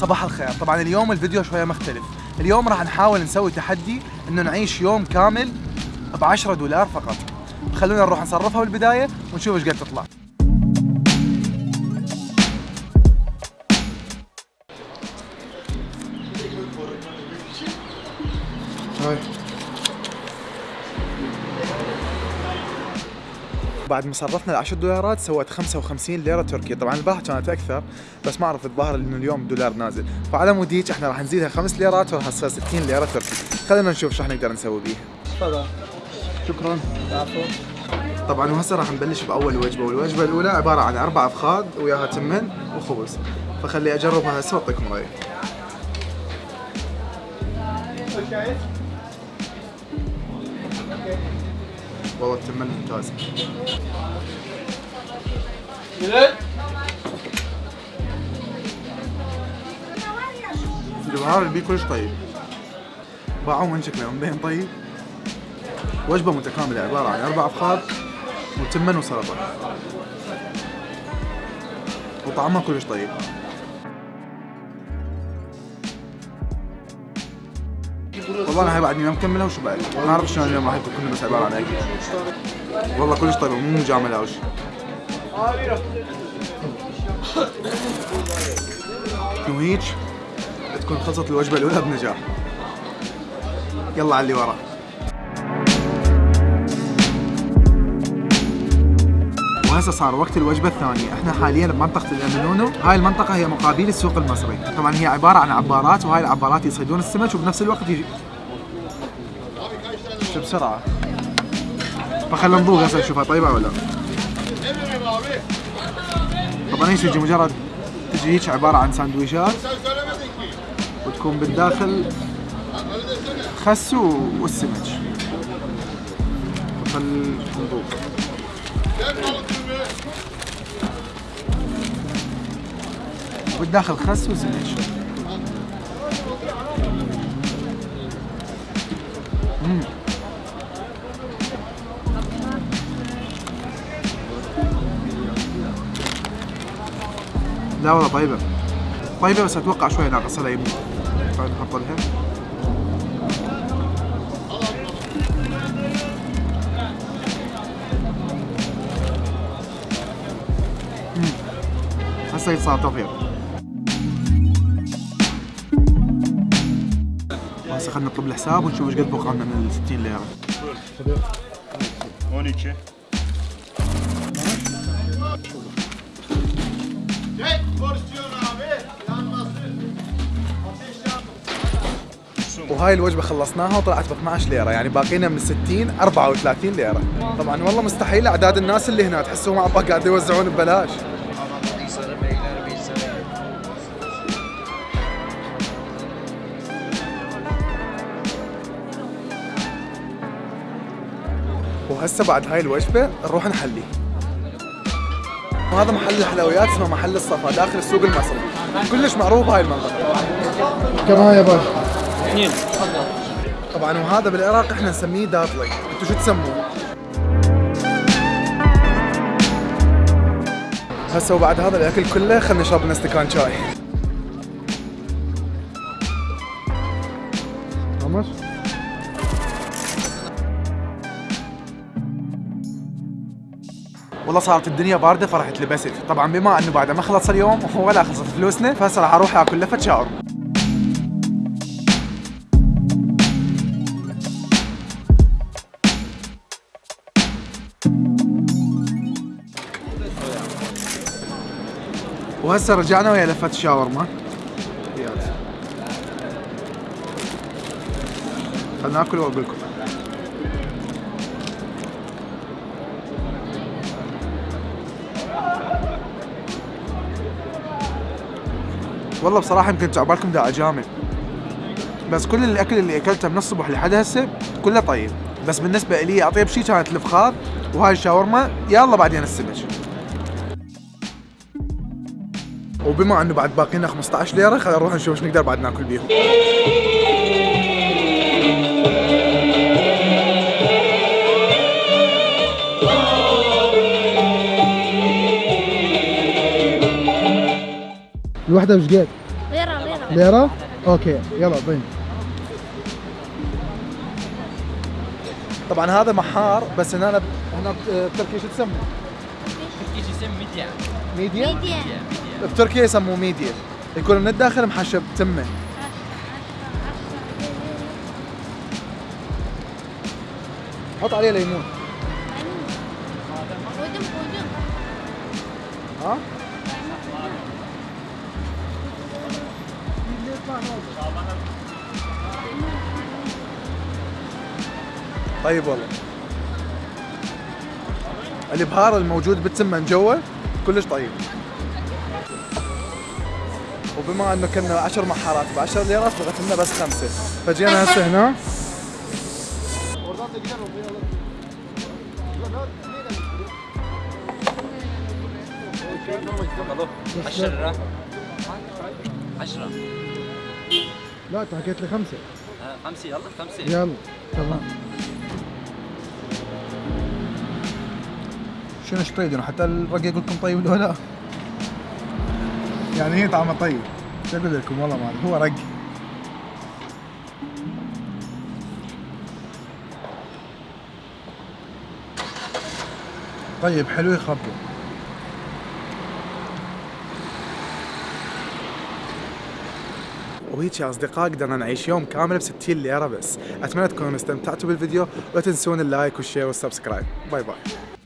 صباح الخير. طبعا اليوم الفيديو شوية مختلف. اليوم راح نحاول نسوي تحدي إنه نعيش يوم كامل ب 10 دولار فقط. خلونا نروح نصرفها بالبداية ونشوف إيش قد تطلع. هاي. بعد ما صرفنا ال 10 دولارات سوت 55 ليرة تركيه طبعا البارحه كانت أكثر بس ما اعرف الظاهر إنه اليوم دولار نازل. فعلى مود هيك إحنا راح نزيدها 5 ليرات وراح تصير 60 ليرة تركيه خلينا نشوف شو راح نقدر نسوي بيها. تفضل. شكرا. طبعا وهسه راح نبلش بأول وجبة والوجبة الأولى عبارة عن أربع أفخاذ وياها تمن وخبز. فخلي أجربها هسه وأعطيكم رأيي. والله التمن ممتاز البهار اللي بيه كلش طيب. باعوه من شكله مبين طيب. وجبة متكاملة عبارة عن أربع أفخاذ وتمن وسلطة. وطعمها كلش طيب. والله أنا هاي بعدني ما مكملها وشبعت ما اعرف شلون اليوم راح يكون بس عبارة عن اكل والله كلش طيبه مو مجامله أو شيء وهيج تكون خلصت الوجبة الأولى بنجاح. يلا على اللي ورا. وهسه صار وقت الوجبة الثانية، إحنا حاليا بمنطقة الامنونو، هاي المنطقة هي مقابل السوق المصري، طبعا هي عبارة عن عبارات وهاي العبارات يصيدون السمك وبنفس الوقت يجي شو بسرعة؟ فخلنا نذوق هسه نشوفها. طيبة ولا؟ طبعا إيش تجي مجرد تجي هيك عبارة عن ساندويشات وتكون بالداخل خس والسمك. خل نذوق بالداخل خس مم. لا والله طيبة. طيبة بس أتوقع شوي ناقصة لها يمكن. طيب نحط لها. هسه صار توفيق خلينا نطلب الحساب ونشوف إيش قد بقى لنا من ال 60 ليرة 12. Çek porsiyon abi. Yanmasın. Ateş yanmasın. وهاي الوجبة خلصناها وطلعت ب 12 ليرة يعني باقينا من 60 34 ليرة طبعا والله مستحيل أعداد الناس اللي هنا تحسهم عبا قاعد يوزعون ببلاش وهسه بعد هاي الوجبة نروح نحلي. وهذا محل الحلويات اسمه محل الصفا داخل السوق المصري. كلش معروف هاي المنطقة. كم هاي يا باشا؟ اثنين. طبعا وهذا بالعراق إحنا نسميه داطلي انتو شو تسموه؟ هسه وبعد هذا الأكل كله خلينا نشرب لنا استكان شاي. والله صارت الدنيا باردة فرحت لبست. طبعا بما أنه بعد ما خلص اليوم ولا خلصت فلوسنا فهسه راح أروح آكل لفه شاورما وهسه رجعنا ويا لفه الشاورما خلنا ناكل وأقول لكم. والله بصراحة يمكن تعبالكم دا اجامل بس كل الأكل اللي أكلته من الصبح لحد هسه كله طيب. بس بالنسبة لي أطيب شيء كانت الفخار وهاي الشاورما. يلا بعدين السمك. وبما أنه بعد باقي لنا 15 ليرة خلينا نروح نشوف إيش نقدر بعد ناكل بيهم. الوحده وش قد؟ ليرة ليرة ليرة؟ أوكي يلا ضين طبعا هذا محار بس هنا هنا بتركيا شو تسموه؟ إيش يسمى ميديا. ميديا؟ ميديا. بتركيا يسموه ميديا. يكون من الداخل محشب تمة. حط عليه ليمون. ودم ودم. ها؟ طيب والله. الإبهار الموجود بالتمه من جوا كلش طيب. وبما إنه كنا 10 محارات ب 10 ليرات بغت لنا بس خمسة. فجينا هسه هنا. عشرة عشرة. لا انت حكيت لي خمسة. آه، خمسة. يلا خمسة. يلا تمام. شنو إيش تريدون حتى الرق يقول لكم طيب ولا لا؟ يعني هي طعمة طيب. شو أقول لكم؟ والله ما هو رق طيب حلو يخبر وهيك يا أصدقاء قدرنا نعيش يوم كامل ب 60 ليرة بس. أتمنى تكونوا استمتعتوا بالفيديو ولا تنسون ال like وال share وال subscribe. bye bye.